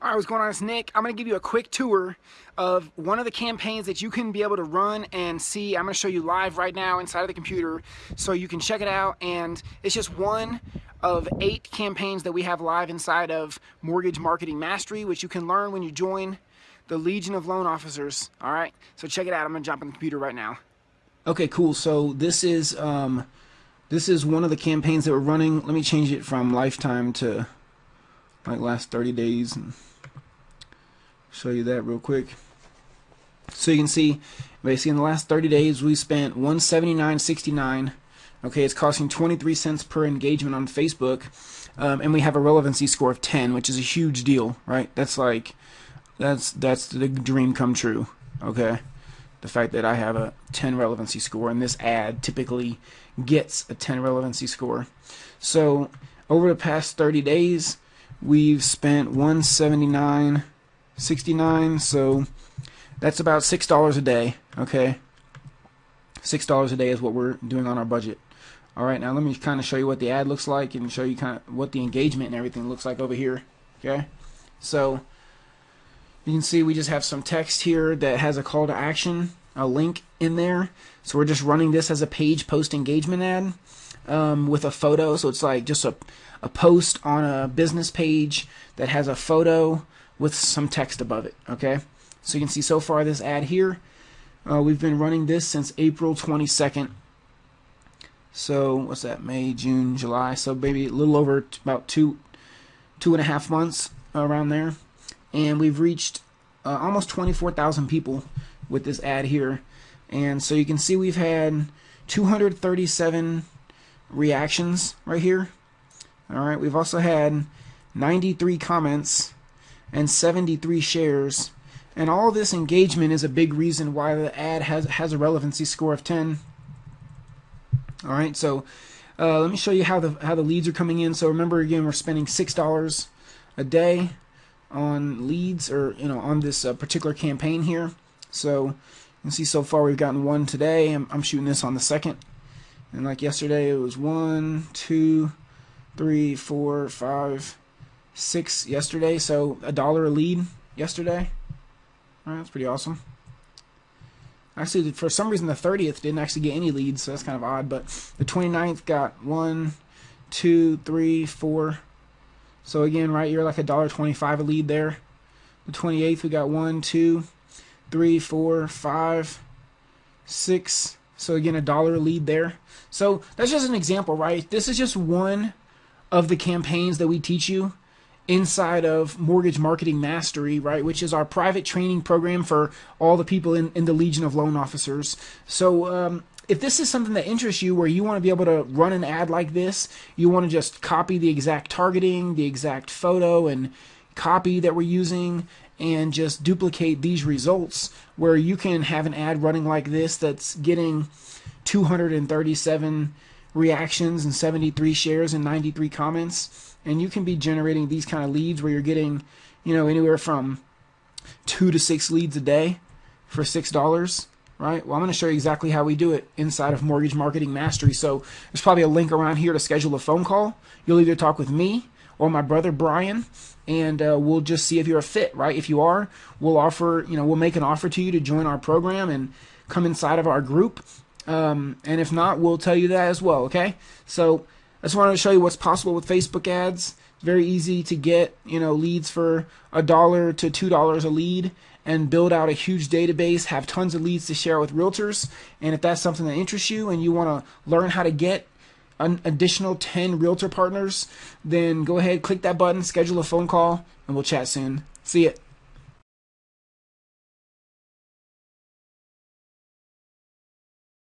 All right, what's going on? It's Nick. I'm going to give you a quick tour of one of the campaigns that you can be able to run and see. I'm going to show you live right now inside of the computer so you can check it out. And it's just one of eight campaigns that we have live inside of Mortgage Marketing Mastery, which you can learn when you join the Legion of Loan Officers. All right, so check it out. I'm going to jump on the computer right now. Okay, cool. So this is um, this is one of the campaigns that we're running. Let me change it from lifetime to like last 30 days and show you that real quick. So you can see basically in the last 30 days we spent 179.69. Okay, it's costing 23 cents per engagement on Facebook, um, and we have a relevancy score of 10, which is a huge deal, right? That's like that's that's the dream come true. Okay, the fact that I have a 10 relevancy score, and this ad typically gets a 10 relevancy score. So over the past 30 days, we've spent 179 69 so that's about six dollars a day okay? Six dollars a day is what we're doing on our budget. Alright now let me kind of show you what the ad looks like and show you kind of what the engagement and everything looks like over here okay? So you can see we just have some text here that has a call to action a link in there so we're just running this as a page post engagement ad um, with a photo so it's like just a, a post on a business page that has a photo with some text above it. Okay, so you can see so far this ad here. Uh, we've been running this since April 22nd. So what's that? May, June, July. So maybe a little over about two, two and a half months around there, and we've reached uh, almost 24,000 people with this ad here. And so you can see we've had 237 reactions right here. All right, we've also had 93 comments and 73 shares. And all this engagement is a big reason why the ad has has a relevancy score of 10. All right, so uh, let me show you how the how the leads are coming in. So remember again, we're spending six dollars a day on leads, or you know, on this uh, particular campaign here. So you can see so far we've gotten one today. I'm, I'm shooting this on the second, and like yesterday, it was one, two, three, four, five, six yesterday, so a dollar a lead yesterday. All right, that's pretty awesome. Actually, for some reason, the 30th didn't actually get any leads, so that's kind of odd. But the 29th got one, two, three, four. So again, right, you're like a dollar twenty-five a lead there. The 28th, we got one, two, three, four, five, six. So again, a dollar lead there. So that's just an example, right? This is just one of the campaigns that we teach you inside of Mortgage Marketing Mastery, right, which is our private training program for all the people in, in the Legion of Loan Officers. So, um, if this is something that interests you where you want to be able to run an ad like this, you want to just copy the exact targeting, the exact photo, and copy that we're using, and just duplicate these results where you can have an ad running like this that's getting 237 reactions and 73 shares and 93 comments. And you can be generating these kind of leads where you're getting you know anywhere from two to six leads a day for six dollars right? Well i'm going to show you exactly how we do it inside of mortgage marketing mastery. So there's probably a link around here to schedule a phone call. You'll either talk with me or my brother brian and uh, we'll just see if you're a fit right if you are we'll offer you know we'll make an offer to you to join our program and come inside of our group um, and if not, we'll tell you that as well, okay? So I just wanted to show you what's possible with Facebook ads. Very easy to get, you know, leads for a dollar to two dollars a lead and build out a huge database, have tons of leads to share with realtors. And if that's something that interests you and you want to learn how to get an additional 10 realtor partners, then go ahead, click that button, schedule a phone call, and we'll chat soon. See ya.